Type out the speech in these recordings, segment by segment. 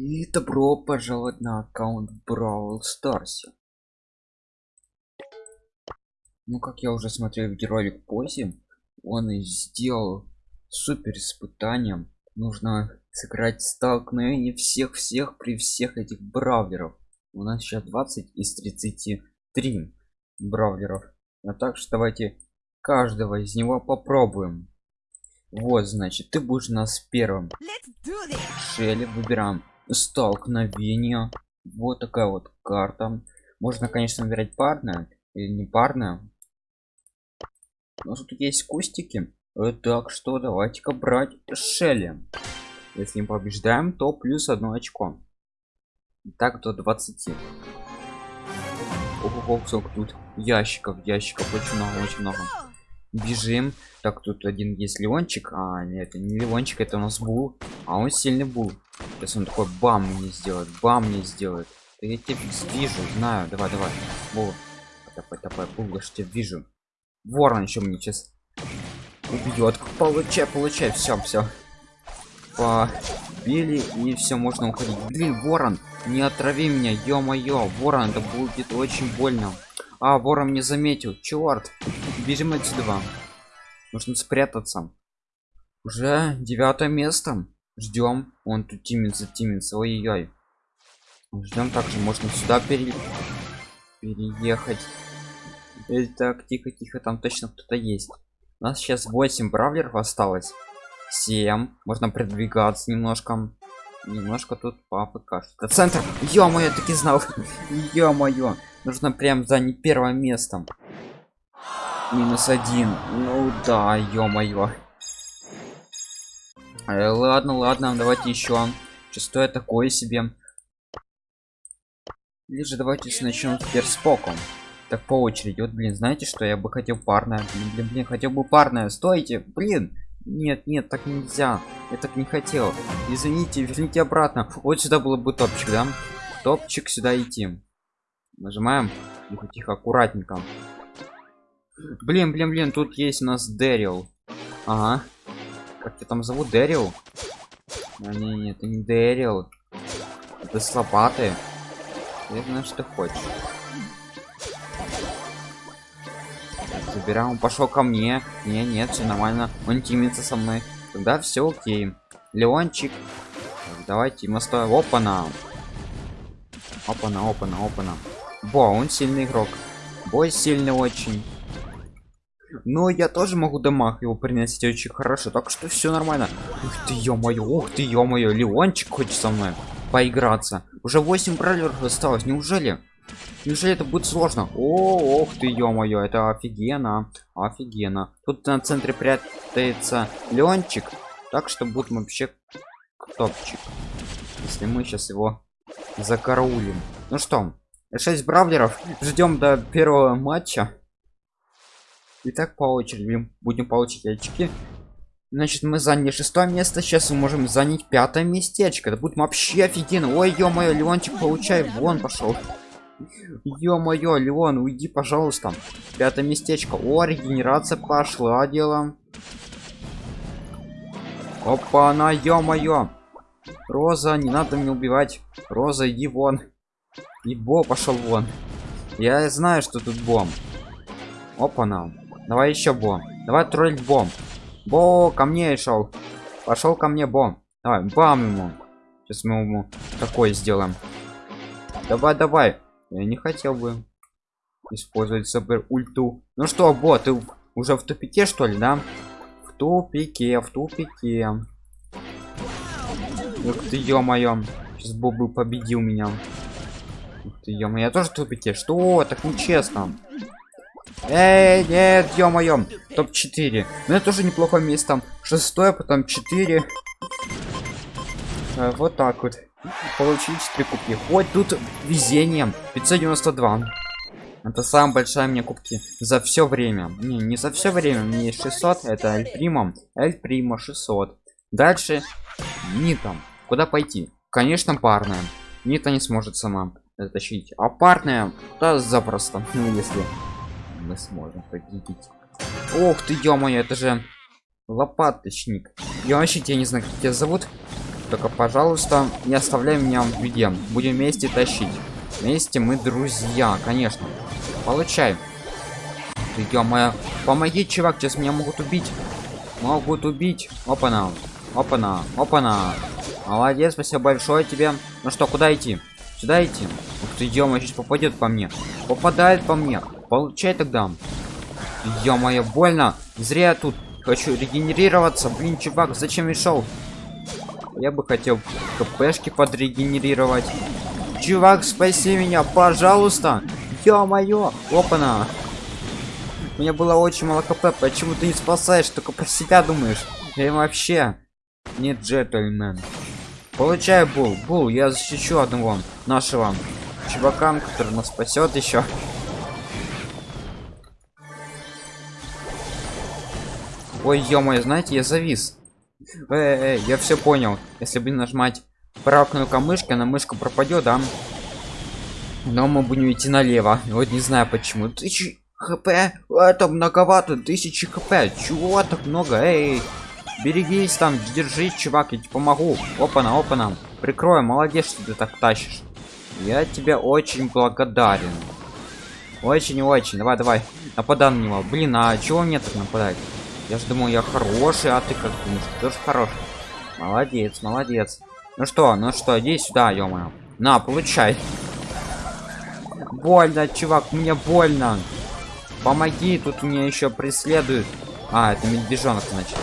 И добро пожаловать на аккаунт Brawl Stars. Ну, как я уже смотрел видеоролик позже, он и сделал супер испытанием. Нужно сыграть столкновение всех-всех при всех этих бравлеров. У нас сейчас 20 из 33 бравлеров. А так что давайте каждого из него попробуем. Вот, значит, ты будешь у нас первым. Шелли выбираем столкновение. Вот такая вот карта. Можно конечно выбирать парная или не парная но тут есть кустики. Так что давайте-ка брать шелли. Если мы побеждаем то плюс одно очко. Так до 20 Ого, сколько тут ящиков ящиков очень много очень много бежим. Так тут один есть леончик. А нет это не леончик это у нас был а он сильный был сейчас он такой бам мне сделает бам мне сделает. Да я тебя вижу знаю. Давай давай. Вот давай давай был я тебя вижу. Ворон еще мне сейчас убьет получай получай. Все все побили и все можно уходить. Блин ворон не отрави меня ё-моё. Ворон это будет очень больно. А ворон не заметил. Черт бежим отсюда нужно спрятаться. Уже девятое место. Ждем он тут тимится тимится ой-ой ждем также. Можно сюда пере... переехать. Так тихо тихо. Там точно кто-то есть. У нас сейчас 8 бравлеров осталось. 7 можно продвигаться немножко. Немножко тут папы кажется центр. Ё-моё таки знал. Ё-моё. Нужно прям занять первое место минус один. Ну да ё-моё. Э, ладно ладно давайте еще шестое такое себе. Или же давайте начнем теперь с поком так по очереди. Вот блин знаете что я бы хотел парное? Блин блин, блин хотел бы парное. Стойте блин! Нет нет так нельзя. Я так не хотел. Извините верните обратно. Вот сюда было бы топчик да? Топчик сюда идти. Нажимаем. Тихо тихо аккуратненько блин блин блин тут есть у нас дэрил. Ага. Как тебя там зовут? Дэрил? А, не, не это не дэрил. Это с я знаю что хочешь. Забираем. Он пошел ко мне. Не нет все нормально. Он тимится со мной. Тогда все окей. Леончик. Давайте моста опа на. Опа на опа на опа на. Бо он сильный игрок. Бой сильный очень но я тоже могу дамаг его приносить очень хорошо так что все нормально. Ух ты ё-моё ух ты ё-моё леончик хочет со мной поиграться. Уже 8 бравлеров осталось неужели? Неужели это будет сложно? О ох ты ё-моё это офигенно офигенно. Тут на центре прятается леончик так что будет вообще топчик если мы сейчас его закараулим. Ну что 6 бравлеров ждем до первого матча и так по очереди. Будем получить очки значит мы заняли шестое место. Сейчас мы можем занять пятое местечко. Это будет вообще офигенно. Ой ё-моё леончик получай. Вон пошел. Ё-моё леон уйди пожалуйста. Пятое местечко. О регенерация пошла дело опа на ё-моё. Роза не надо мне убивать. Роза иди вон. И бо пошел вон. Я знаю что тут бом опа нам давай еще бом давай троллить бом бо ко мне шел пошел ко мне бом давай бам ему. Сейчас мы ему такое сделаем. Давай давай. Я не хотел бы использовать супер ульту ну что бо ты уже в тупике что ли да? В тупике в тупике. Ух ты ё-моё. Сейчас бобы победил меня. Ух ты ё я тоже в тупике. Что? Так нечестно Эй, нет, ё-моё, топ-4. Ну это тоже неплохое место. Шестое, потом 4. А, вот так вот. Получить 4 кубки. Хоть тут везением. 592. Это самая большая мне кубки за все время. Не, не за все время. Мне есть 600. Это Эль Прима. Эль Прима 600. Дальше Нита. Куда пойти? Конечно, парная. Нита не сможет сама затащить. А парная, да запросто. Ну, если мы сможем победить ох ты ё это же лопаточник я вообще тебя не знаю как тебя зовут Только, пожалуйста, не оставляй меня в беде. Будем вместе тащить. Вместе мы друзья, конечно. Получай. Ты, ё помоги, чувак, сейчас меня могут убить. Могут убить. Опа-на. Опа-на. Опа-на. Молодец, спасибо большое тебе. Ну что, куда идти? Сюда идти? Ух ты, ё сейчас попадет по мне. Попадает по мне. Получай тогда. Ё-моё, больно. Зря я тут хочу регенерироваться. Блин, чувак, зачем шел? Я бы хотел кпшки подрегенерировать. Чувак, спаси меня, пожалуйста. Ё-моё. Опа-на. У меня было очень мало кп. Почему ты не спасаешь? Только про себя думаешь. Я вообще не джентльмен. Получай, Бул. Бул, я защищу одного нашего чувака, который нас спасет еще. Ой, ё знаете, я завис. Эй, эй, я все понял. Если бы нажимать правую кнопку мышки, на мышка пропадет, да? Но мы будем идти налево. Вот не знаю почему. Тысячи хп. Это многовато. Тысячи хп. Чего так много? Эй, берегись там, держись, чувак, я тебе помогу. Опа-на, опа-на. Прикрой, молодец, что ты так тащишь. Я тебе очень благодарен. Очень-очень. Давай, давай. Нападай на него. Блин, а чего мне так нападать? Я же думал, я хороший, а ты как думаешь? Тоже хороший. Молодец, молодец. Ну что, ну что, иди сюда, ё -моё. На, получай. Больно, чувак, мне больно. Помоги, тут меня еще преследуют. А, это медвежонок, значит.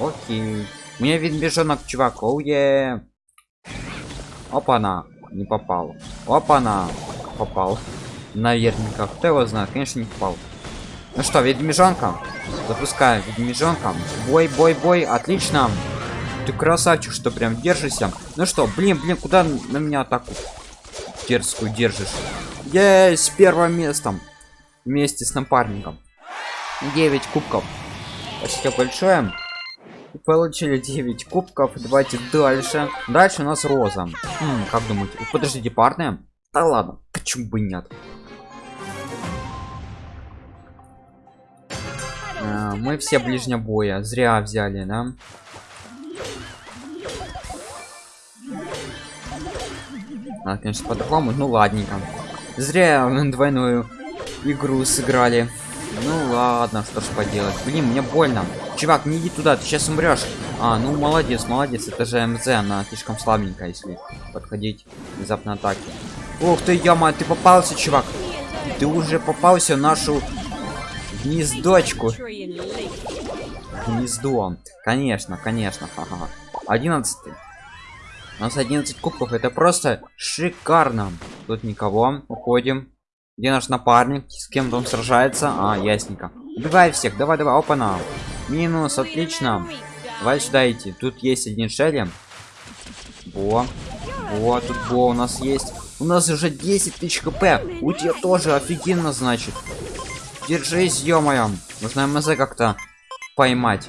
Окей. Мне вид медвежонок, чувак. Оуе. Опа-на. Не попал. Опа-на. Попал. Наверняка. Кто его знает? Конечно, не попал. Ну что, ведьмежонка? Запускаем ведьмежонка. Бой, бой, бой. Отлично. Ты красавчик, что прям держишься. Ну что, блин, блин, куда на меня атаку дерзкую держишь? Есть первым местом. Вместе с напарником. 9 кубков. Спасибо большое. Получили 9 кубков. Давайте дальше. Дальше у нас роза. М, как думаете? Подождите, парные? Да ладно, почему бы нет? А, мы все ближнего боя. Зря взяли, да? А, конечно, по-другому. Ну, ладненько. Зря двойную игру сыграли. Ну ладно, что ж поделать. Блин, мне больно. Чувак, не иди туда, ты сейчас умрешь. А, ну молодец, молодец. Это же МЗ, она слишком слабенькая, если подходить внезапно атаки. Ух ты, яма, ты попался, чувак. Ты уже попался в нашу гнездочку. Гнездо. Конечно, конечно. Ага. 11. У нас 11 кубков. Это просто шикарно. Тут никого. Уходим. Где наш напарник? С кем он сражается? А, ясненько. Убивай всех. Давай, давай. Опа, на. Минус, отлично. Давай сюда идти. Тут есть один шелли. Во. Вот, тут Бо у нас есть. У нас уже 10 тысяч хп. У тебя тоже офигенно, значит. Держись, ё -моё. Нужно МЗ как-то поймать.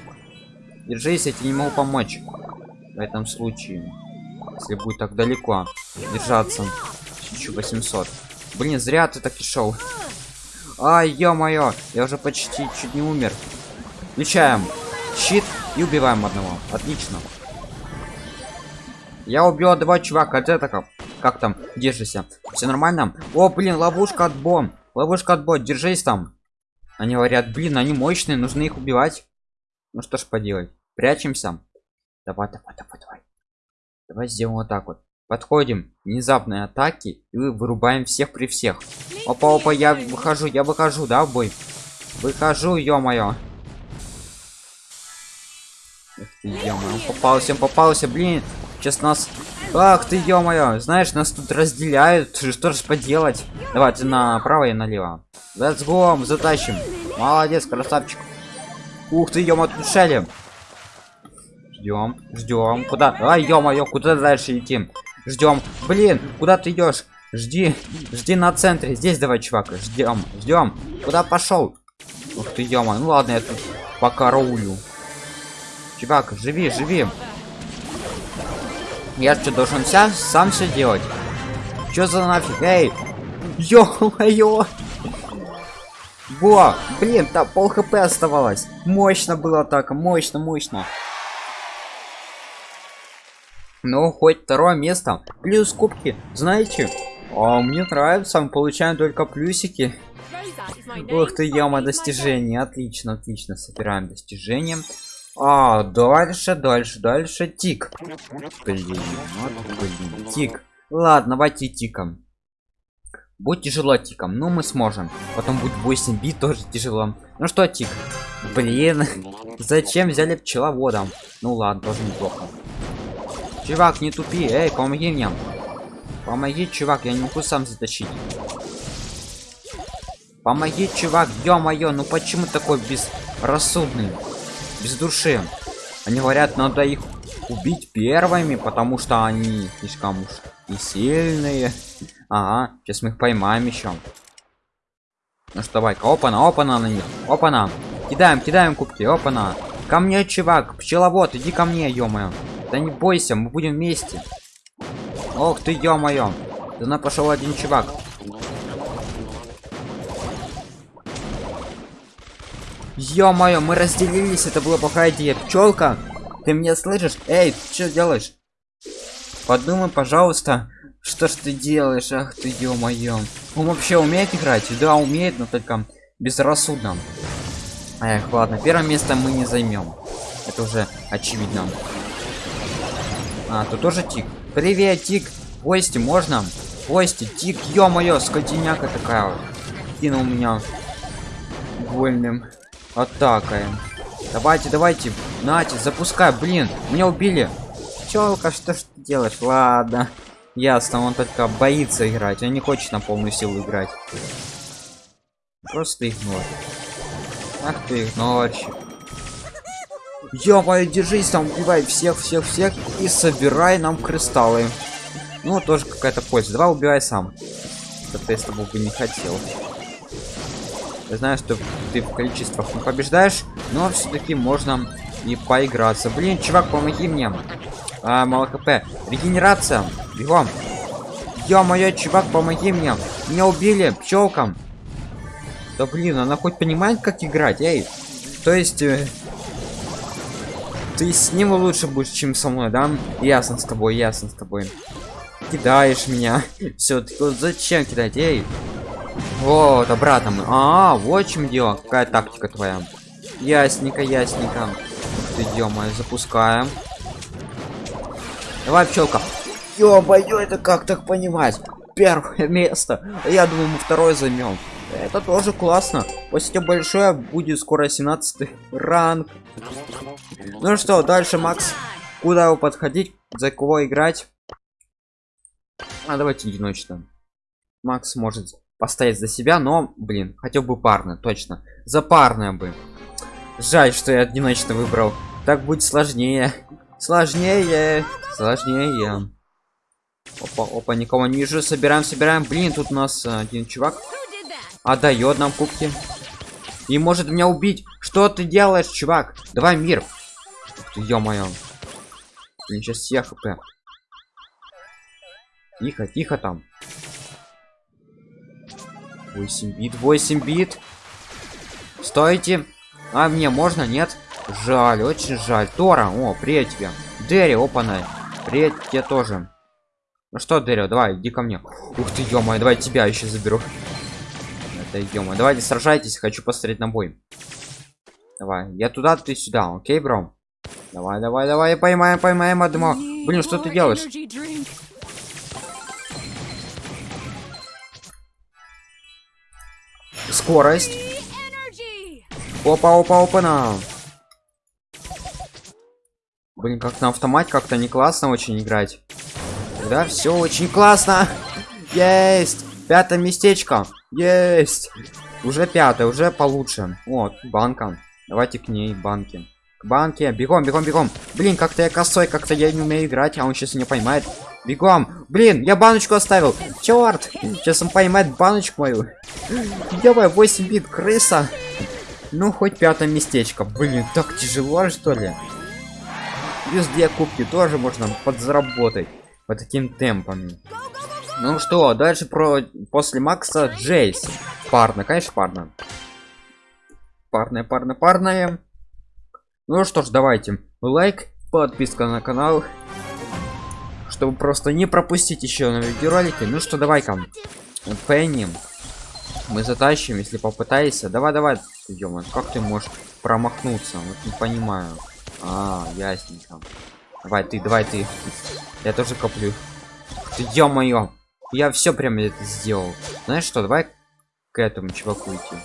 Держись, я тебе не могу помочь. В этом случае. Если будет так далеко держаться. 1800. Блин, зря ты так и шел. Ай, ё-моё, я уже почти чуть не умер. Включаем щит и убиваем одного. Отлично. Я убил два чувака. Это как? Как там? Держися. Все нормально? О, блин, ловушка от бомб. Ловушка от бот. Держись там. Они говорят, блин, они мощные, нужно их убивать. Ну что ж поделать. Прячемся. Давай, давай, давай, давай. Давай сделаем вот так вот. Подходим. Внезапные атаки. И вырубаем всех при всех. Опа, опа, я выхожу, я выхожу, да, в бой? Выхожу, ё-моё. Эх ты, ё-моё, попался, попался, блин. Сейчас нас... Ах ты, ё-моё, знаешь, нас тут разделяют. Что же поделать? Давай, ты направо и налево. Let's go, затащим. Молодец, красавчик. Ух ты, ё-моё, тут шелем. Ждем, ждем. Куда? Ай, ё-моё, куда дальше идти? Ждем. Блин, куда ты идешь? Жди, жди на центре. Здесь давай, чувак. Ждем, ждем. Куда пошел? Ух ты, Ну ладно, я тут пока рулю. Чувак, живи, живи. Я что, должен вся сам все делать? Что за нафиг? Эй! Ё-моё! Во! Блин, там пол хп оставалось. Мощно было так, мощно, мощно. Ну хоть второе место. Плюс кубки знаете? А мне нравится мы получаем только плюсики. Ух ты яма достижений. Отлично отлично собираем достижения. А дальше дальше дальше тик. Блин, вот, блин тик. Ладно давайте тиком. Будет тяжело тиком но мы сможем. Потом будет 8 бит тоже тяжело. Ну что тик? Блин зачем взяли пчеловодом ну ладно тоже неплохо чувак не тупи. Эй помоги мне помоги чувак я не могу сам затащить. Помоги чувак ё-моё ну почему такой безрассудный без души? Они говорят надо их убить первыми потому что они слишком уж и сильные. Ага сейчас мы их поймаем еще ну что давай опана опана на них опана. Кидаем кидаем кубки опана. Ко мне чувак пчеловод иди ко мне ё -моё. Да не бойся мы будем вместе ох ты ё-моё туда пошел один чувак Ё-моё, мы разделились, это была плохая идея. Пчелка, ты меня слышишь? Эй, что делаешь? Подумай, пожалуйста, что ж ты делаешь? Ах ты ё-моё. Он вообще умеет играть? Да, умеет, но только безрассудно. Эх, ладно, первое место мы не займем. Это уже очевидно. А, тут тоже тик. Привет, тик. Гости можно? Гости, тик, ё-моё, скотиняка такая. Кинул меня вольным атакой. Давайте, давайте, Нати, запускай, блин, меня убили. Челка, что ж ты делаешь? Ладно, ясно, он только боится играть, он не хочет на полную силу играть. Просто игнор. Ах ты игнорщик. Ё держись там, убивай всех, всех, всех и собирай нам кристаллы. Ну, тоже какая-то польза. Давай убивай сам. Это я с тобой бы не хотел. Я знаю, что ты в количествах не побеждаешь, но все-таки можно и поиграться. Блин, чувак, помоги мне. А, мало хп. Регенерация. Бегом. Ё-моё, чувак, помоги мне. Меня убили пчелкам. Да блин, она хоть понимает, как играть, эй. То есть... Э, ты с ним лучше будешь, чем со мной, да? Ясно с тобой, ясно с тобой. Кидаешь меня. Все, ты зачем кидать, эй? Вот, обратно мы. А, вот чем дело. Какая тактика твоя? Ясненько, ясненько. Ты -мо, запускаем. Давай, пчелка. Ё-моё, это как так понимать? Первое место. Я думаю, мы второе займем. Это тоже классно. Спасибо большое. Будет скоро 17 ранг. Ну что, дальше, Макс. Куда его подходить? За кого играть? А давайте одиночно. Макс может постоять за себя, но, блин, хотел бы парно, точно. За парное бы. Жаль, что я одиночно выбрал. Так будет сложнее. Сложнее. Сложнее. Опа, опа, никого не вижу. Собираем, собираем. Блин, тут у нас один чувак отдает нам кубки. И может меня убить. Что ты делаешь, чувак? Давай мир. Ё-моё. Блин, сейчас всех хп. Тихо, тихо там. 8 бит, 8 бит. Стойте. А мне можно, нет? Жаль, очень жаль. Тора, о, привет тебе. Дерри, опа-на. Привет тебе тоже. Ну что, Дерри, давай, иди ко мне. Ух ты, ё давай тебя еще заберу. Это ё давайте сражайтесь, хочу посмотреть на бой. Давай, я туда, ты сюда, окей, бро? Давай, давай, давай, поймаем, поймаем одного. Блин, что ты делаешь? скорость. Опа опа опа на. Блин как на автомате как-то не классно очень играть. Да все очень классно. Есть. Пятое местечко. Есть. Уже пятое уже получше. Вот банка. Давайте к ней банки к банке бегом бегом бегом блин как-то я косой как-то я не умею играть а он сейчас не поймает Бегом. Блин, я баночку оставил. Черт. Сейчас он поймает баночку мою. Давай, 8 бит, крыса. Ну, хоть пятое местечко. Блин, так тяжело, что ли? Плюс две кубки тоже можно подзаработать по таким темпами. Ну что, дальше про после Макса Джейс. Парно, конечно, парно. Парное, парное, парное. Ну что ж, давайте. Лайк, подписка на канал чтобы просто не пропустить еще на видеоролике. Ну что, давай-ка, Пенни, мы затащим, если попытаешься. Давай, давай, идем. Как ты можешь промахнуться? Вот не понимаю. А, ясненько. Давай ты, давай ты. Я тоже коплю. Ты ё-моё. Я все прям это сделал. Знаешь что, давай к этому чуваку идти.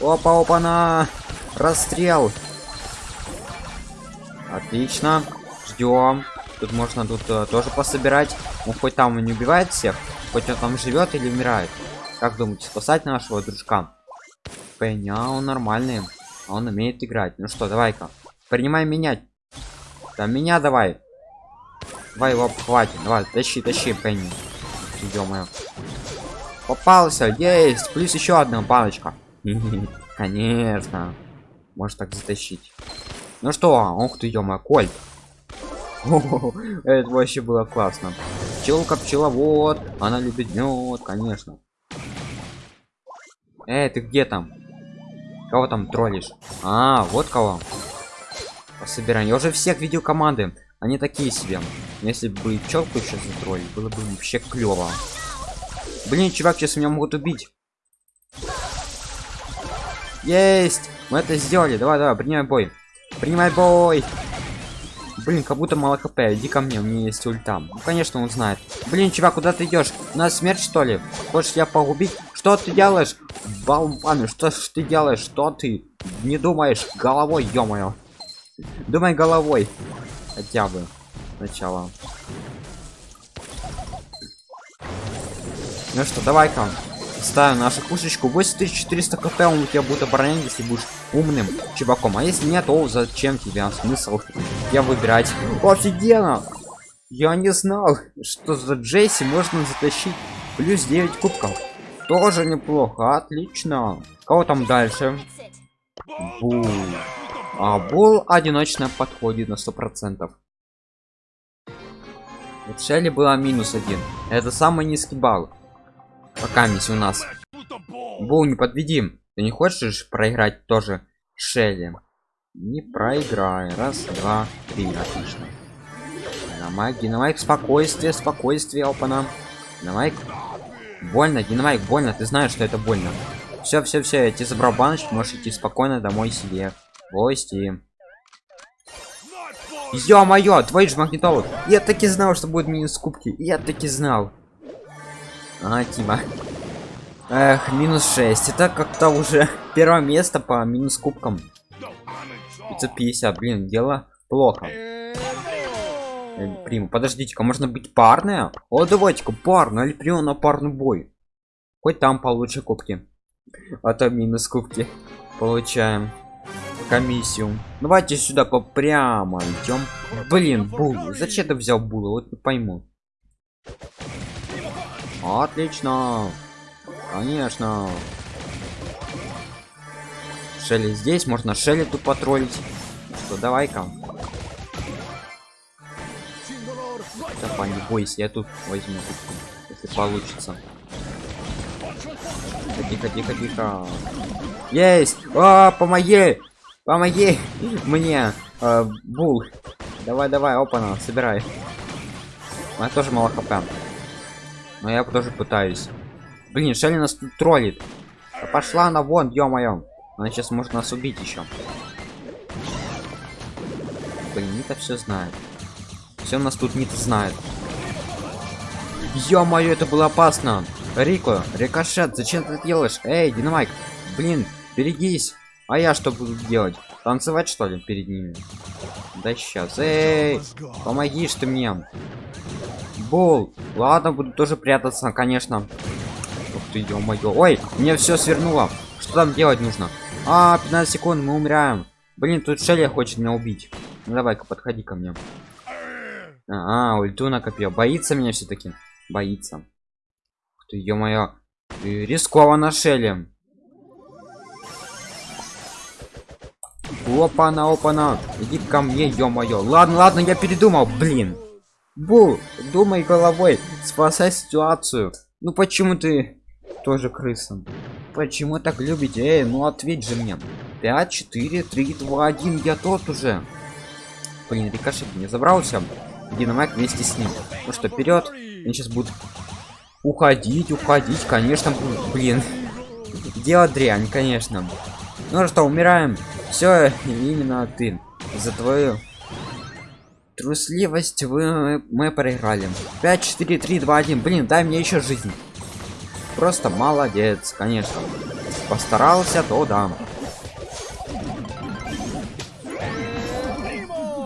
Опа, опа, на расстрел. Отлично. Ждем. Тут можно тут uh, тоже пособирать. Ну хоть там он не убивает всех, хоть он там живет или умирает. Как думаете, спасать нашего дружка? Пенни, а он нормальный. Он умеет играть. Ну что, давай-ка. Принимай менять. Да меня давай. Давай его хватит. Давай, тащи, тащи, Пенни. Идем. Попался, есть. Плюс еще одна палочка. Конечно. Может так затащить. Ну что, ух ты, ё Кольт. Это вообще было классно. Пчелка пчеловод, она любит мед, конечно. Эй, ты где там? Кого там троллишь? А, вот кого. Пособираем. Я уже всех видел команды. Они такие себе. Если бы пчелку еще затроллить, было бы вообще клево. Блин, чувак, сейчас меня могут убить. Есть! Мы это сделали. Давай, давай, принимай бой. Принимай бой. Блин, как будто мало хп. Иди ко мне, у меня есть ульта. Ну, конечно, он знает. Блин, чувак, куда ты идешь? У нас смерть, что ли? Хочешь я погубить? Что ты делаешь? Болваны, что ж ты делаешь? Что ты? Не думаешь головой, ё-моё. Думай головой. Хотя бы. Сначала. Ну что, давай-ка. Ставим нашу пушечку. 8400 кп он тебя будет оборонять, если будешь умным чуваком. А если нет, то зачем тебе смысл я выбирать? Офигенно! Я не знал, что за Джесси можно затащить плюс 9 кубков. Тоже неплохо, отлично. Кого там дальше? Бул. А Бул одиночно подходит на сто процентов. Вот Шелли была минус один. Это самый низкий балл. Пока мисс у нас. Бул, не подведим. Ты не хочешь проиграть тоже Шелли? Не проиграй. Раз, два, три. Отлично. Динамайк, динамайк, спокойствие, спокойствие, опана. Динамайк. Больно, динамайк, больно. Ты знаешь, что это больно. Все, все, все, я тебе забрал баночку, можешь идти спокойно домой себе. Гости. Ё-моё, твой же магнитолог. Я таки знал, что будет минус кубки. Я таки знал. А, Тима. Эх, минус 6. Это как-то уже первое место по минус кубкам. 550, блин, дело плохо. Э, Приму, подождите-ка, можно быть парная? О, давайте-ка парную, или прямо на парный бой. Хоть там получше кубки. А то минус кубки. Получаем комиссию. Давайте сюда по прямо идем. Блин, бул. Зачем ты взял була? Вот не пойму. Отлично. Конечно. Шелли здесь, можно Шелли тут потроллить. Что, давай-ка. Давай, не бойся, я тут возьму, если получится. Тихо, тихо, тихо. Есть! А, помоги! Помоги мне, э, Бул. Давай, давай, опа, собирай. У меня тоже мало хп. Но я тоже пытаюсь. Блин, Шелли нас тут троллит. Да пошла она вон, ё-моё. Она сейчас может нас убить еще. Блин, Нита все знает. Все нас тут Нита знает. Ё-моё, это было опасно. Рико, рикошет, зачем ты это делаешь? Эй, динамайк. Блин, берегись. А я что буду делать? Танцевать что ли перед ними? Да сейчас. Эй, помоги ты мне. Бол. Ладно, буду тоже прятаться, конечно. Ух ты, ё-моё. Ой, мне все свернуло. Что там делать нужно? А, 15 секунд, мы умираем. Блин, тут Шелли хочет меня убить. Ну давай-ка, подходи ко мне. А, ульту накопил. Боится меня все-таки. Боится. Ух ты, ё-моё. Рискованно Шелли. Опа-на, опа-на. Иди ко мне, ё-моё. Ладно, ладно, я передумал, блин. Бу, думай головой, спасай ситуацию. Ну почему ты тоже крыса? Почему так любите? Эй, ну ответь же мне. 5, 4, 3, 2, 1, я тот уже. Блин, рикошет не забрался. Динамайк вместе с ним. Ну что, вперед. Они сейчас будут уходить, уходить, конечно, блин. Дело дрянь, конечно. Ну что, умираем. Все, именно ты. За твою трусливость вы мы проиграли. 5 4 3 2 1 блин дай мне еще жизнь. Просто молодец конечно. Постарался то да.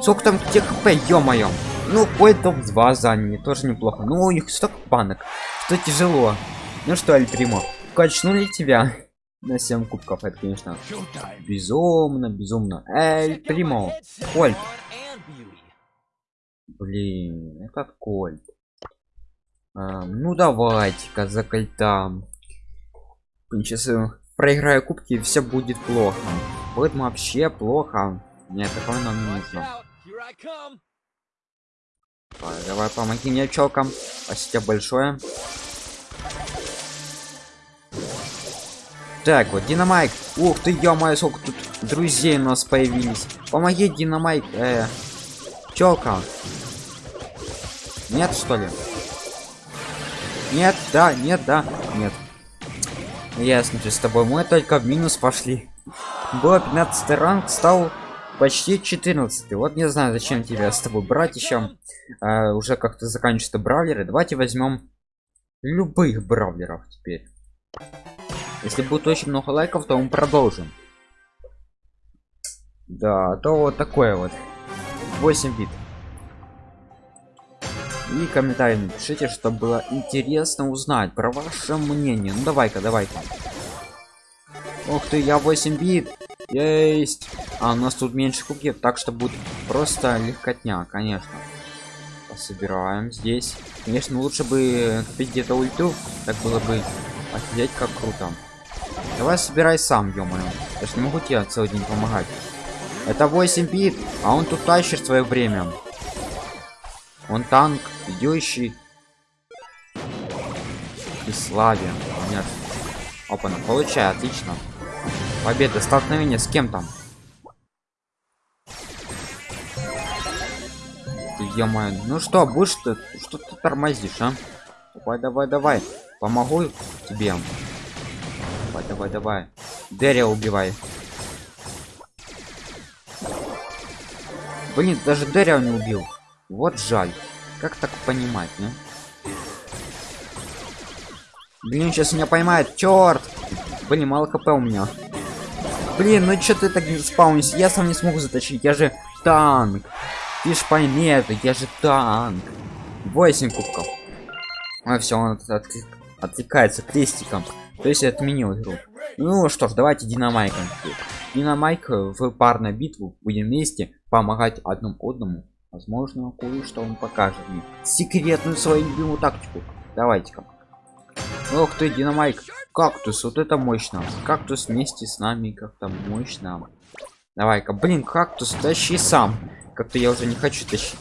Сколько там где хп ё-моё? Ну бой топ-2 заняли тоже неплохо. Ну у них столько банок что тяжело. Ну что аль примо качнули тебя на 7 кубков это конечно безумно безумно. Эль примо Кольт. Блин этот кольт а, ну давайте-ка за кольтам. Сейчас проиграю кубки все будет плохо. Будет вообще плохо. Нет такого нам не нужно. давай, давай помоги мне челкам спасибо большое. Так вот динамайк. Ух ты ё сколько тут друзей у нас появились. Помоги динамайк э, челка нет что ли? Нет да нет да нет. Ясно с тобой. Мы только в минус пошли. Было 15 ранг стал почти 14 вот не знаю зачем тебя с тобой брать еще. А, уже как-то заканчиваются бравлеры. Давайте возьмем любых бравлеров теперь. Если будет очень много лайков то мы продолжим. Да то вот такое вот. 8 бит и комментарий напишите чтобы было интересно узнать про ваше мнение. Ну давай-ка давай-ка. Ух ты я 8 бит. Есть. А у нас тут меньше кубки так что будет просто легкотня конечно. Собираем здесь. Конечно лучше бы купить где-то ульту. Так было бы офигеть как круто. Давай собирай сам ё -моё. я ж не могу тебе целый день помогать. Это 8 бит а он тут тащит свое время он танк идущий и славе конечно опа получай отлично. Победа столкновение с кем там? Ё ну что будешь ты что ты тормозишь а? Давай давай давай. Помогу тебе. Давай давай давай. Деря убивай. Блин даже деря не убил вот жаль. Как так понимать не? Блин сейчас меня поймает. Черт блин мало хп у меня. Блин ну что ты так не спаунись я сам не смогу затащить я же танк. Ты ж пойми это я же танк. 8 кубков. А все он отклик, откликается крестиком. То есть отменил игру. Ну что ж давайте динамайком динамайк в парную битву. Будем вместе помогать одному одному возможно кое-что он покажет мне. Секретную свою любимую тактику. Давайте-ка. Ох ты динамайк. Кактус вот это мощно. Кактус вместе с нами как-то мощно. Давай-ка блин кактус тащи сам. Как-то я уже не хочу тащить.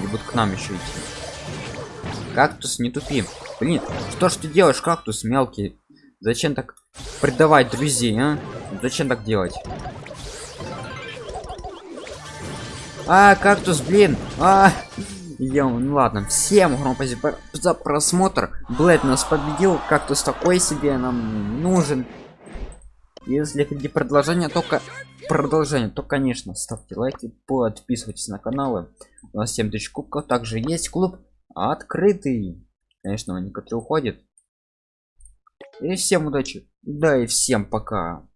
Не будут к нам еще идти. Кактус не тупи. Блин что ж ты делаешь кактус мелкий? Зачем так предавать друзей а? зачем так делать а кактус блин. А Ё, ну ладно всем огромное за просмотр. Блэд нас победил кактус такой себе нам нужен. Если хотите продолжение только продолжение. То конечно ставьте лайки подписывайтесь на каналы. У нас 7000 кубков также есть клуб открытый. Конечно некоторые уходит. И всем удачи. Да и всем пока